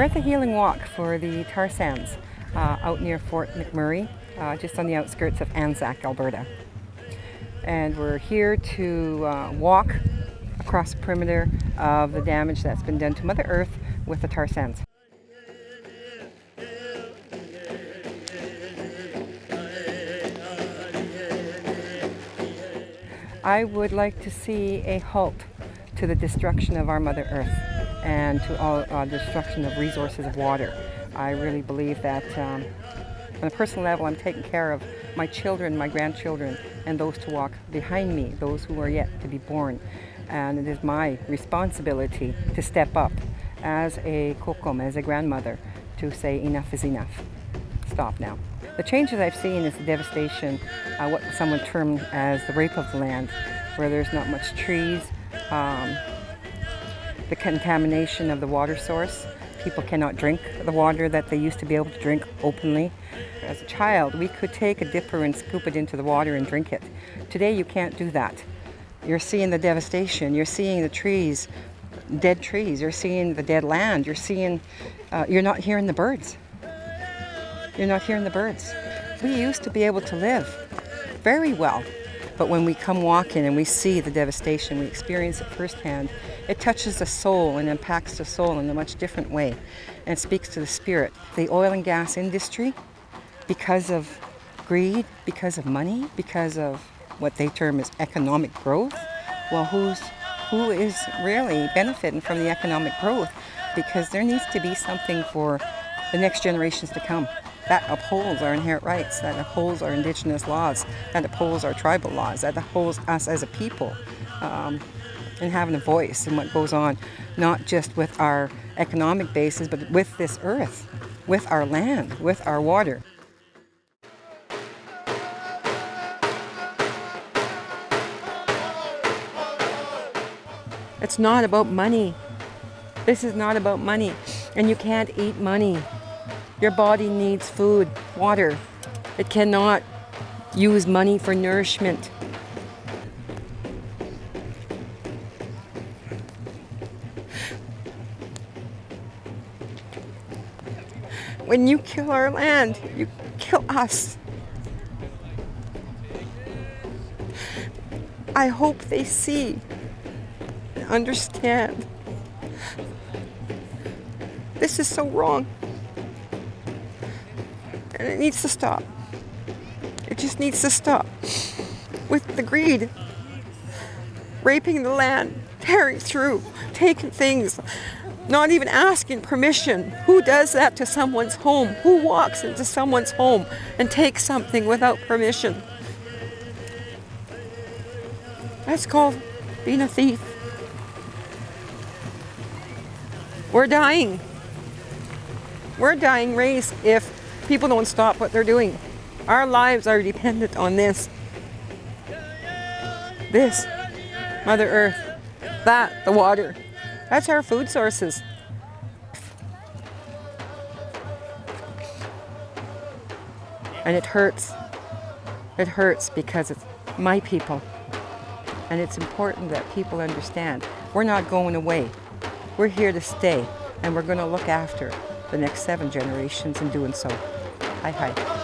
We're at the Healing Walk for the tar sands uh, out near Fort McMurray, uh, just on the outskirts of Anzac, Alberta. And we're here to uh, walk across the perimeter of the damage that's been done to Mother Earth with the tar sands. I would like to see a halt to the destruction of our Mother Earth and to all uh, destruction of resources of water. I really believe that um, on a personal level I'm taking care of my children, my grandchildren, and those to walk behind me, those who are yet to be born. And it is my responsibility to step up as a kokum, as a grandmother, to say enough is enough. Stop now. The changes I've seen is the devastation, uh, what someone termed as the rape of the land, where there's not much trees, um, the contamination of the water source. People cannot drink the water that they used to be able to drink openly. As a child, we could take a dipper and scoop it into the water and drink it. Today, you can't do that. You're seeing the devastation. You're seeing the trees, dead trees. You're seeing the dead land. You're seeing, uh, you're not hearing the birds. You're not hearing the birds. We used to be able to live very well but when we come walking and we see the devastation, we experience it firsthand, it touches the soul and impacts the soul in a much different way and speaks to the spirit. The oil and gas industry, because of greed, because of money, because of what they term as economic growth, well, who's, who is really benefiting from the economic growth? Because there needs to be something for the next generations to come that upholds our inherent rights, that upholds our indigenous laws, that upholds our tribal laws, that upholds us as a people um, and having a voice in what goes on, not just with our economic basis, but with this earth, with our land, with our water. It's not about money. This is not about money. And you can't eat money. Your body needs food, water. It cannot use money for nourishment. When you kill our land, you kill us. I hope they see and understand. This is so wrong. And it needs to stop. It just needs to stop. With the greed, raping the land, tearing through, taking things, not even asking permission. Who does that to someone's home? Who walks into someone's home and takes something without permission? That's called being a thief. We're dying. We're a dying race if people don't stop what they're doing. Our lives are dependent on this. This, Mother Earth, that, the water. That's our food sources. And it hurts. It hurts because it's my people. And it's important that people understand we're not going away. We're here to stay and we're going to look after the next seven generations in doing so. 哎嗨。